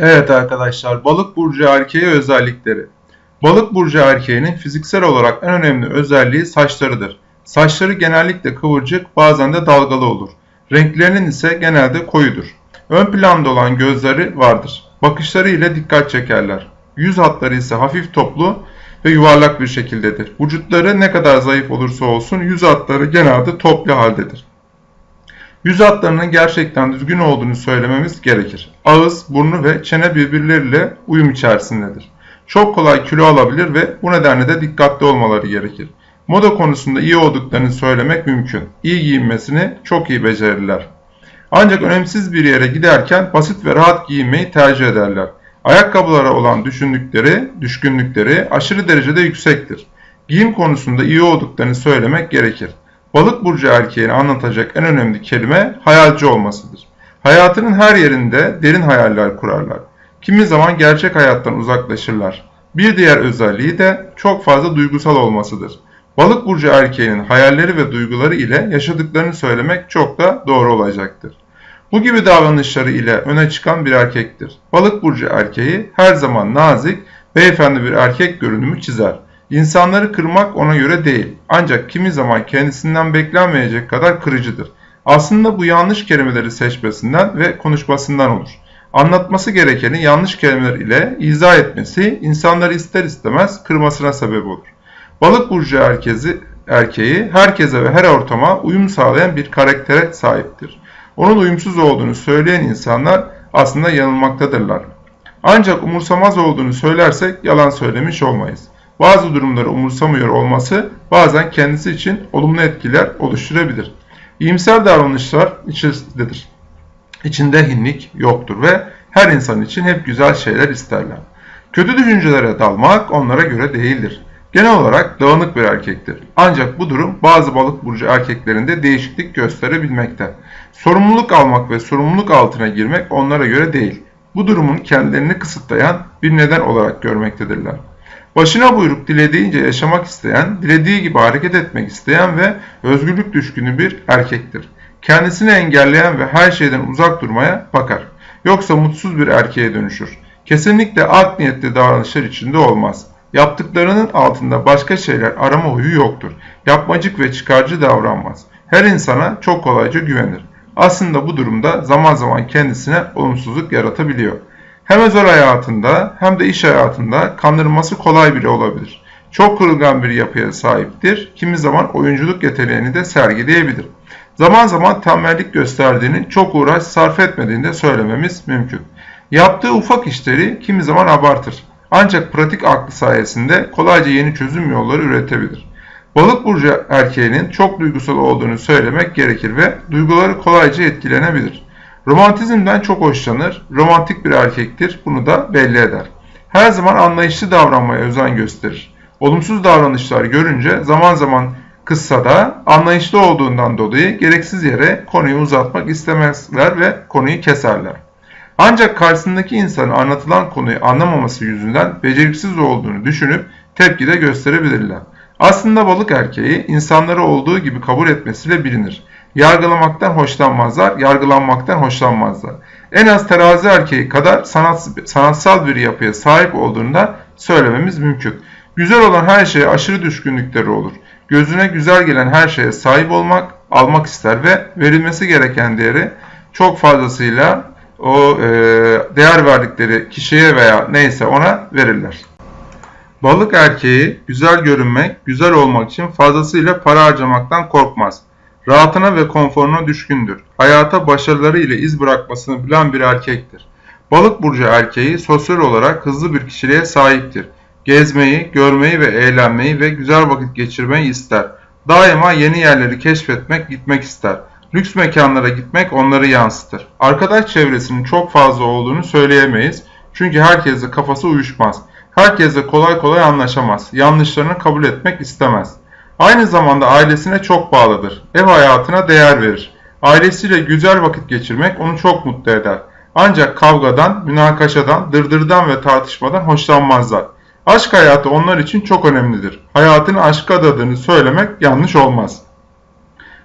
Evet arkadaşlar, balık burcu erkeği özellikleri. Balık burcu erkeğinin fiziksel olarak en önemli özelliği saçlarıdır. Saçları genellikle kıvırcık, bazen de dalgalı olur. Renklerinin ise genelde koyudur. Ön planda olan gözleri vardır. Bakışları ile dikkat çekerler. Yüz hatları ise hafif toplu ve yuvarlak bir şekildedir. Vücutları ne kadar zayıf olursa olsun yüz hatları genelde toplu haldedir. Yüz hatlarının gerçekten düzgün olduğunu söylememiz gerekir. Ağız, burnu ve çene birbirleriyle uyum içerisindedir. Çok kolay kilo alabilir ve bu nedenle de dikkatli olmaları gerekir. Moda konusunda iyi olduklarını söylemek mümkün. İyi giyinmesini çok iyi becerirler. Ancak önemsiz bir yere giderken basit ve rahat giyinmeyi tercih ederler. Ayakkabılara olan düşündükleri, düşkünlükleri aşırı derecede yüksektir. Giyim konusunda iyi olduklarını söylemek gerekir. Balık burcu erkeğini anlatacak en önemli kelime hayalci olmasıdır. Hayatının her yerinde derin hayaller kurarlar. Kimi zaman gerçek hayattan uzaklaşırlar. Bir diğer özelliği de çok fazla duygusal olmasıdır. Balık burcu erkeğinin hayalleri ve duyguları ile yaşadıklarını söylemek çok da doğru olacaktır. Bu gibi davranışları ile öne çıkan bir erkektir. Balık burcu erkeği her zaman nazik, beyefendi bir erkek görünümü çizer. İnsanları kırmak ona göre değil. Ancak kimi zaman kendisinden beklenmeyecek kadar kırıcıdır. Aslında bu yanlış kelimeleri seçmesinden ve konuşmasından olur. Anlatması gerekeni yanlış kelimeler ile izah etmesi insanları ister istemez kırmasına sebep olur. Balık burcu herkesi, erkeği herkese ve her ortama uyum sağlayan bir karaktere sahiptir. Onun uyumsuz olduğunu söyleyen insanlar aslında yanılmaktadırlar. Ancak umursamaz olduğunu söylersek yalan söylemiş olmayız bazı durumları umursamıyor olması bazen kendisi için olumlu etkiler oluşturabilir. İyimser davranışlar içindedir. İçinde hinlik yoktur ve her insan için hep güzel şeyler isterler. Kötü düşüncelere dalmak onlara göre değildir. Genel olarak dağınık bir erkektir. Ancak bu durum bazı balık burcu erkeklerinde değişiklik gösterebilmekte. Sorumluluk almak ve sorumluluk altına girmek onlara göre değil. Bu durumun kendilerini kısıtlayan bir neden olarak görmektedirler. Başına buyruk dilediğince yaşamak isteyen, dilediği gibi hareket etmek isteyen ve özgürlük düşkünü bir erkektir. Kendisini engelleyen ve her şeyden uzak durmaya bakar. Yoksa mutsuz bir erkeğe dönüşür. Kesinlikle art niyetli davranışlar içinde olmaz. Yaptıklarının altında başka şeyler arama huyu yoktur. Yapmacık ve çıkarcı davranmaz. Her insana çok kolayca güvenir. Aslında bu durumda zaman zaman kendisine olumsuzluk yaratabiliyor. Hem özel hayatında hem de iş hayatında kandırılması kolay biri olabilir. Çok kırılgan bir yapıya sahiptir. Kimi zaman oyunculuk yeteneğini de sergileyebilir. Zaman zaman tembellik gösterdiğini, çok uğraş sarf etmediğini de söylememiz mümkün. Yaptığı ufak işleri kimi zaman abartır. Ancak pratik aklı sayesinde kolayca yeni çözüm yolları üretebilir. Balık burcu erkeğinin çok duygusal olduğunu söylemek gerekir ve duyguları kolayca etkilenebilir. Romantizmden çok hoşlanır, romantik bir erkektir, bunu da belli eder. Her zaman anlayışlı davranmaya özen gösterir. Olumsuz davranışlar görünce zaman zaman kızsa da anlayışlı olduğundan dolayı gereksiz yere konuyu uzatmak istemezler ve konuyu keserler. Ancak karşısındaki insanın anlatılan konuyu anlamaması yüzünden beceriksiz olduğunu düşünüp tepki de gösterebilirler. Aslında balık erkeği insanları olduğu gibi kabul etmesiyle bilinir. Yargılamaktan hoşlanmazlar, yargılanmaktan hoşlanmazlar. En az terazi erkeği kadar sanat, sanatsal bir yapıya sahip olduğunda söylememiz mümkün. Güzel olan her şeye aşırı düşkünlükleri olur. Gözüne güzel gelen her şeye sahip olmak, almak ister ve verilmesi gereken değeri çok fazlasıyla o e, değer verdikleri kişiye veya neyse ona verirler. Balık erkeği güzel görünmek, güzel olmak için fazlasıyla para harcamaktan korkmaz. Rahatına ve konforuna düşkündür. Hayata başarıları ile iz bırakmasını bilen bir erkektir. Balık burcu erkeği sosyal olarak hızlı bir kişiliğe sahiptir. Gezmeyi, görmeyi ve eğlenmeyi ve güzel vakit geçirmeyi ister. Daima yeni yerleri keşfetmek, gitmek ister. Lüks mekanlara gitmek onları yansıtır. Arkadaş çevresinin çok fazla olduğunu söyleyemeyiz. Çünkü herkesle kafası uyuşmaz. Herkesle kolay kolay anlaşamaz. Yanlışlarını kabul etmek istemez. Aynı zamanda ailesine çok bağlıdır. Ev hayatına değer verir. Ailesiyle güzel vakit geçirmek onu çok mutlu eder. Ancak kavgadan, münakaşadan, dırdırdan ve tartışmadan hoşlanmazlar. Aşk hayatı onlar için çok önemlidir. Hayatını aşka adadığını söylemek yanlış olmaz.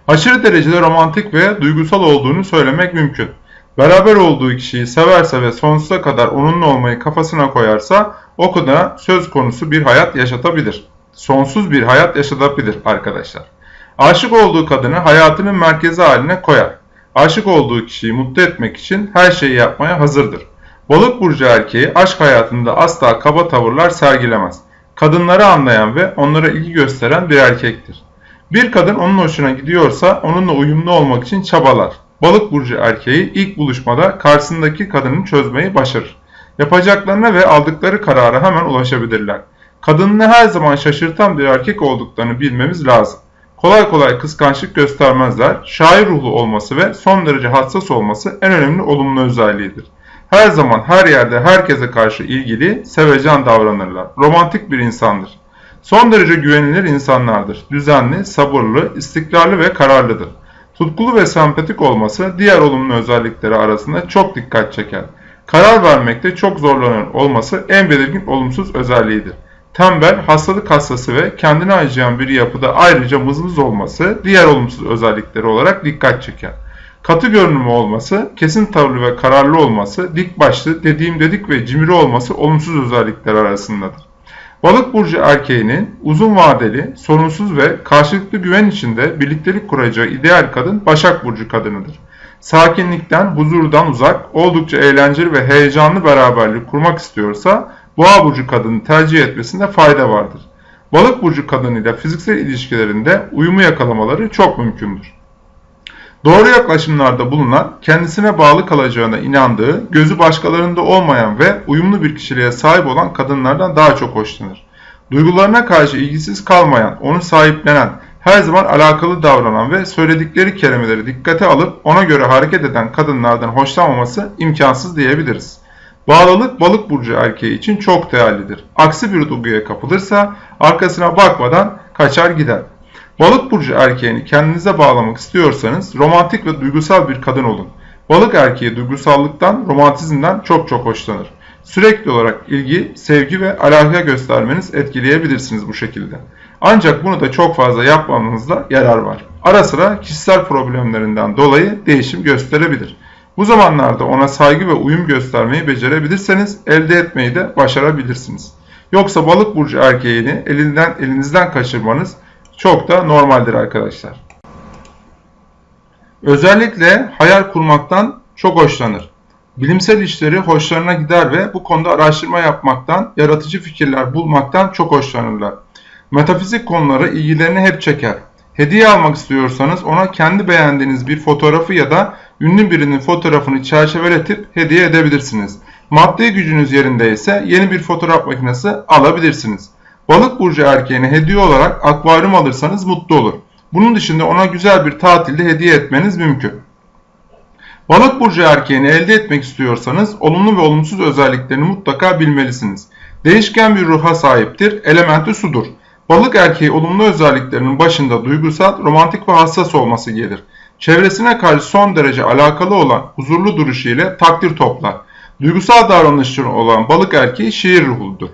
Aşırı derecede romantik ve duygusal olduğunu söylemek mümkün. Beraber olduğu kişiyi severse ve sonsuza kadar onunla olmayı kafasına koyarsa o kadına söz konusu bir hayat yaşatabilir. Sonsuz bir hayat yaşatabilir arkadaşlar. Aşık olduğu kadını hayatının merkezi haline koyar. Aşık olduğu kişiyi mutlu etmek için her şeyi yapmaya hazırdır. Balık burcu erkeği aşk hayatında asla kaba tavırlar sergilemez. Kadınları anlayan ve onlara ilgi gösteren bir erkektir. Bir kadın onun hoşuna gidiyorsa onunla uyumlu olmak için çabalar. Balık burcu erkeği ilk buluşmada karşısındaki kadını çözmeyi başarır. Yapacaklarına ve aldıkları karara hemen ulaşabilirler. Kadınını her zaman şaşırtan bir erkek olduklarını bilmemiz lazım. Kolay kolay kıskançlık göstermezler. Şair ruhlu olması ve son derece hassas olması en önemli olumlu özelliğidir. Her zaman her yerde herkese karşı ilgili, sevecen davranırlar. Romantik bir insandır. Son derece güvenilir insanlardır. Düzenli, sabırlı, istikrarlı ve kararlıdır. Tutkulu ve sempatik olması diğer olumlu özellikleri arasında çok dikkat çeker. Karar vermekte çok zorlanır olması en belirgin olumsuz özelliğidir. Tembel, hastalık hastası ve kendine acıyan bir yapıda ayrıca mızmız olması diğer olumsuz özellikleri olarak dikkat çeker. Katı görünümü olması, kesin tavırlı ve kararlı olması, dik başlı, dediğim dedik ve cimri olması olumsuz özellikler arasındadır. Balık burcu erkeğinin uzun vadeli, sorunsuz ve karşılıklı güven içinde birliktelik kuracağı ideal kadın Başak burcu kadınıdır. Sakinlikten, huzurdan uzak, oldukça eğlenceli ve heyecanlı beraberlik kurmak istiyorsa Boğa burcu kadını tercih etmesinde fayda vardır. Balık burcu kadınıyla fiziksel ilişkilerinde uyumu yakalamaları çok mümkündür. Doğru yaklaşımlarda bulunan, kendisine bağlı kalacağına inandığı, gözü başkalarında olmayan ve uyumlu bir kişiliğe sahip olan kadınlardan daha çok hoşlanır. Duygularına karşı ilgisiz kalmayan, onu sahiplenen, her zaman alakalı davranan ve söyledikleri kelimeleri dikkate alıp ona göre hareket eden kadınlardan hoşlanmaması imkansız diyebiliriz. Bağlılık balık burcu erkeği için çok değerlidir. Aksi bir duyguya kapılırsa arkasına bakmadan kaçar gider. Balık burcu erkeğini kendinize bağlamak istiyorsanız romantik ve duygusal bir kadın olun. Balık erkeği duygusallıktan, romantizmden çok çok hoşlanır. Sürekli olarak ilgi, sevgi ve alaka göstermeniz etkileyebilirsiniz bu şekilde. Ancak bunu da çok fazla yapmamanızda yarar var. Ara sıra kişisel problemlerinden dolayı değişim gösterebilir. Bu zamanlarda ona saygı ve uyum göstermeyi becerebilirseniz elde etmeyi de başarabilirsiniz. Yoksa balık burcu erkeğini elinden elinizden kaçırmanız çok da normaldir arkadaşlar. Özellikle hayal kurmaktan çok hoşlanır. Bilimsel işleri hoşlarına gider ve bu konuda araştırma yapmaktan, yaratıcı fikirler bulmaktan çok hoşlanırlar. Metafizik konuları ilgilerini hep çeker. Hediye almak istiyorsanız ona kendi beğendiğiniz bir fotoğrafı ya da ünlü birinin fotoğrafını çerçeveletip hediye edebilirsiniz. Maddi gücünüz yerinde ise yeni bir fotoğraf makinesi alabilirsiniz. Balık burcu erkeğine hediye olarak akvaryum alırsanız mutlu olur. Bunun dışında ona güzel bir tatilde hediye etmeniz mümkün. Balık burcu erkeğini elde etmek istiyorsanız olumlu ve olumsuz özelliklerini mutlaka bilmelisiniz. Değişken bir ruha sahiptir, elementi sudur. Balık erkeği olumlu özelliklerinin başında duygusal, romantik ve hassas olması gelir. Çevresine karşı son derece alakalı olan huzurlu duruşu ile takdir toplar. Duygusal davranışları olan balık erkeği şiir ruhludur.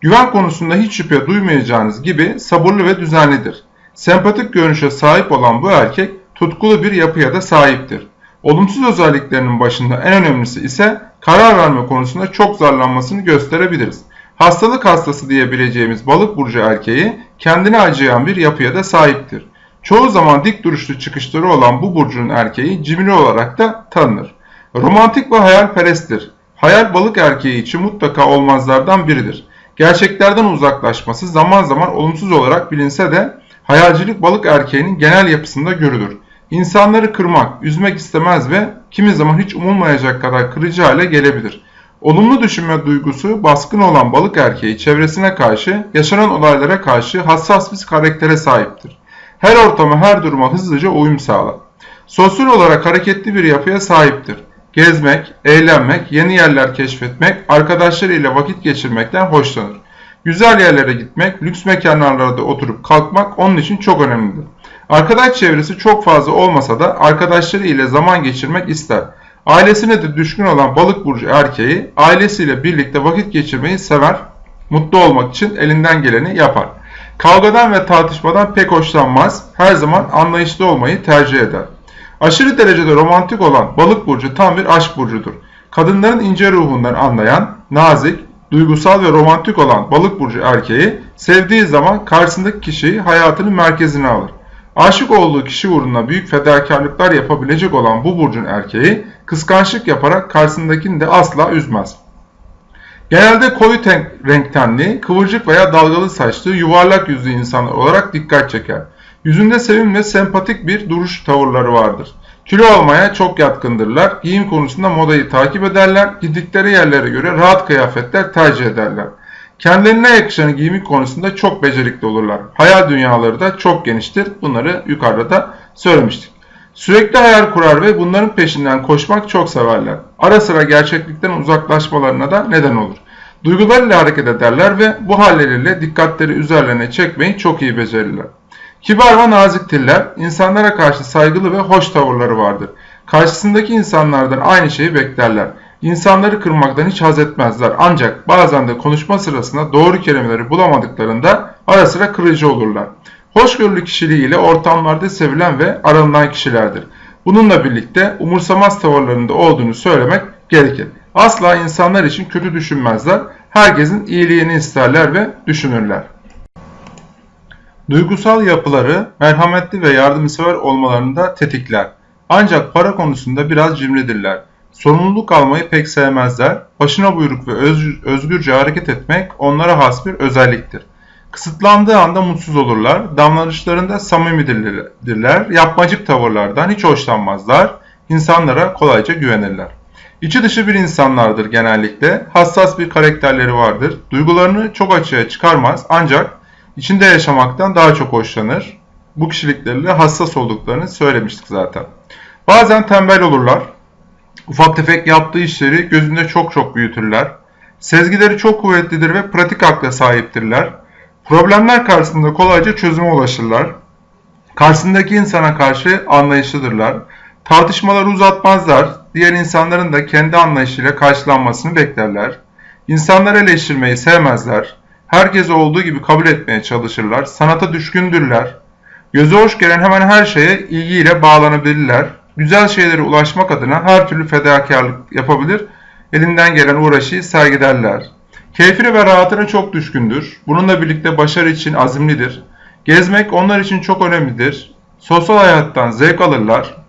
Güven konusunda hiç şüphe duymayacağınız gibi sabırlı ve düzenlidir. Sempatik görünüşe sahip olan bu erkek tutkulu bir yapıya da sahiptir. Olumsuz özelliklerinin başında en önemlisi ise karar verme konusunda çok zarlanmasını gösterebiliriz. Hastalık hastası diyebileceğimiz balık burcu erkeği kendine acıyan bir yapıya da sahiptir. Çoğu zaman dik duruşlu çıkışları olan bu burcun erkeği cimri olarak da tanınır. Romantik ve hayalperesttir. Hayal balık erkeği için mutlaka olmazlardan biridir. Gerçeklerden uzaklaşması zaman zaman olumsuz olarak bilinse de hayalcilik balık erkeğinin genel yapısında görülür. İnsanları kırmak, üzmek istemez ve kimi zaman hiç umulmayacak kadar kırıcı hale gelebilir. Olumlu düşünme duygusu baskın olan balık erkeği çevresine karşı, yaşanan olaylara karşı hassas bir karaktere sahiptir. Her ortama, her duruma hızlıca uyum sağlar. Sosyal olarak hareketli bir yapıya sahiptir. Gezmek, eğlenmek, yeni yerler keşfetmek, arkadaşlarıyla vakit geçirmekten hoşlanır. Güzel yerlere gitmek, lüks mekanlarda oturup kalkmak onun için çok önemlidir. Arkadaş çevresi çok fazla olmasa da arkadaşları ile zaman geçirmek ister. Ailesine de düşkün olan balık burcu erkeği ailesiyle birlikte vakit geçirmeyi sever, mutlu olmak için elinden geleni yapar. Kavgadan ve tartışmadan pek hoşlanmaz, her zaman anlayışlı olmayı tercih eder. Aşırı derecede romantik olan balık burcu tam bir aşk burcudur. Kadınların ince ruhundan anlayan, nazik, duygusal ve romantik olan balık burcu erkeği sevdiği zaman karşısındaki kişiyi hayatının merkezine alır. Aşık olduğu kişi uğruna büyük fedakarlıklar yapabilecek olan bu burcun erkeği kıskançlık yaparak karşısındakini de asla üzmez. Genelde koyu renk tenli, kıvırcık veya dalgalı saçlı, yuvarlak yüzlü insanlar olarak dikkat çeker. Yüzünde sevimli ve sempatik bir duruş tavırları vardır. Kilo almaya çok yatkındırlar. Giyim konusunda modayı takip ederler. Gittikleri yerlere göre rahat kıyafetler tercih ederler. Kendilerine yakışanı giyimi konusunda çok becerikli olurlar. Hayal dünyaları da çok geniştir. Bunları yukarıda da söylemiştik. Sürekli hayal kurar ve bunların peşinden koşmak çok severler. Ara sıra gerçeklikten uzaklaşmalarına da neden olur. Duygularıyla hareket ederler ve bu halleriyle dikkatleri üzerlerine çekmeyi çok iyi becerirler. Kibar ve naziktirler, insanlara karşı saygılı ve hoş tavırları vardır. Karşısındaki insanlardan aynı şeyi beklerler. İnsanları kırmaktan hiç haz etmezler ancak bazen de konuşma sırasında doğru kelimeleri bulamadıklarında ara sıra kırıcı olurlar. Hoşgörülü kişiliğiyle ortamlarda sevilen ve aranılan kişilerdir. Bununla birlikte umursamaz tavırlarında olduğunu söylemek gerekir. Asla insanlar için kötü düşünmezler, herkesin iyiliğini isterler ve düşünürler. Duygusal yapıları merhametli ve yardımsever olmalarını da tetikler. Ancak para konusunda biraz cimridirler. Sorumluluk almayı pek sevmezler. Başına buyruk ve özgürce hareket etmek onlara has bir özelliktir. Kısıtlandığı anda mutsuz olurlar. Davranışlarında samimidirler. Yapmacık tavırlardan hiç hoşlanmazlar. İnsanlara kolayca güvenirler. İçi dışı bir insanlardır genellikle. Hassas bir karakterleri vardır. Duygularını çok açığa çıkarmaz ancak içinde yaşamaktan daha çok hoşlanır. Bu kişilikleriyle hassas olduklarını söylemiştik zaten. Bazen tembel olurlar. Ufak tefek yaptığı işleri gözünde çok çok büyütürler. Sezgileri çok kuvvetlidir ve pratik akla sahiptirler. Problemler karşısında kolayca çözüme ulaşırlar. Karşısındaki insana karşı anlayışlıdırlar. Tartışmaları uzatmazlar. Diğer insanların da kendi anlayışıyla karşılanmasını beklerler. İnsanları eleştirmeyi sevmezler. Herkesi olduğu gibi kabul etmeye çalışırlar. Sanata düşkündürler. Göze hoş gelen hemen her şeye ilgiyle bağlanabilirler. Güzel şeylere ulaşmak adına her türlü fedakarlık yapabilir. Elinden gelen uğraşıyı sergilerler. Keyfine ve rahatına çok düşkündür. Bununla birlikte başarı için azimlidir. Gezmek onlar için çok önemlidir. Sosyal hayattan zevk alırlar.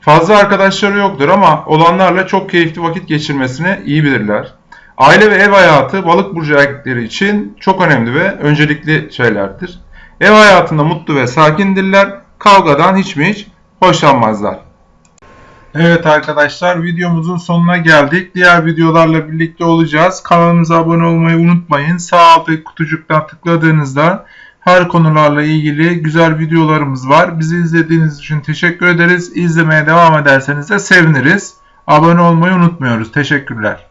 Fazla arkadaşları yoktur ama olanlarla çok keyifli vakit geçirmesini iyi bilirler. Aile ve ev hayatı balık burcu erkekleri için çok önemli ve öncelikli şeylerdir. Ev hayatında mutlu ve sakindirler. Kavgadan hiç mi hiç hoşlanmazlar. Evet arkadaşlar videomuzun sonuna geldik. Diğer videolarla birlikte olacağız. Kanalımıza abone olmayı unutmayın. Sağ alttaki kutucuktan tıkladığınızda her konularla ilgili güzel videolarımız var. Bizi izlediğiniz için teşekkür ederiz. İzlemeye devam ederseniz de seviniriz. Abone olmayı unutmuyoruz. Teşekkürler.